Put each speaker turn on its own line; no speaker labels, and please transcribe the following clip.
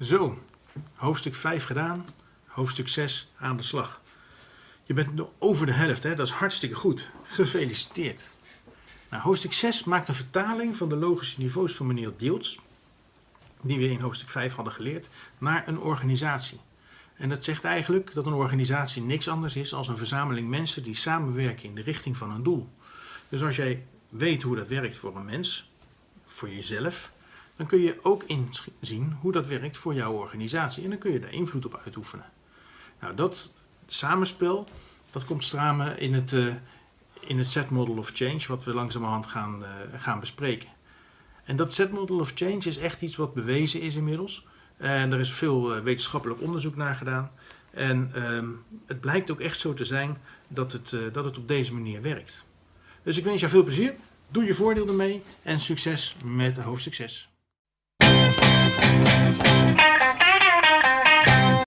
Zo, hoofdstuk 5 gedaan, hoofdstuk 6 aan de slag. Je bent over de helft, hè? dat is hartstikke goed. Gefeliciteerd. Nou, hoofdstuk 6 maakt een vertaling van de logische niveaus van meneer Dieltz, die we in hoofdstuk 5 hadden geleerd, naar een organisatie. En dat zegt eigenlijk dat een organisatie niks anders is dan een verzameling mensen die samenwerken in de richting van een doel. Dus als jij weet hoe dat werkt voor een mens, voor jezelf, dan kun je ook inzien hoe dat werkt voor jouw organisatie. En dan kun je daar invloed op uitoefenen. Nou, dat samenspel, dat komt samen in het, uh, in het set model of change, wat we langzamerhand gaan, uh, gaan bespreken. En dat set model of change is echt iets wat bewezen is inmiddels. En er is veel uh, wetenschappelijk onderzoek naar gedaan. En ehm, het blijkt ook echt zo te zijn dat het, dat het op deze manier werkt. Dus ik wens jou veel plezier. Doe je voordeel ermee en succes met hoofdstuk 6. Thank you.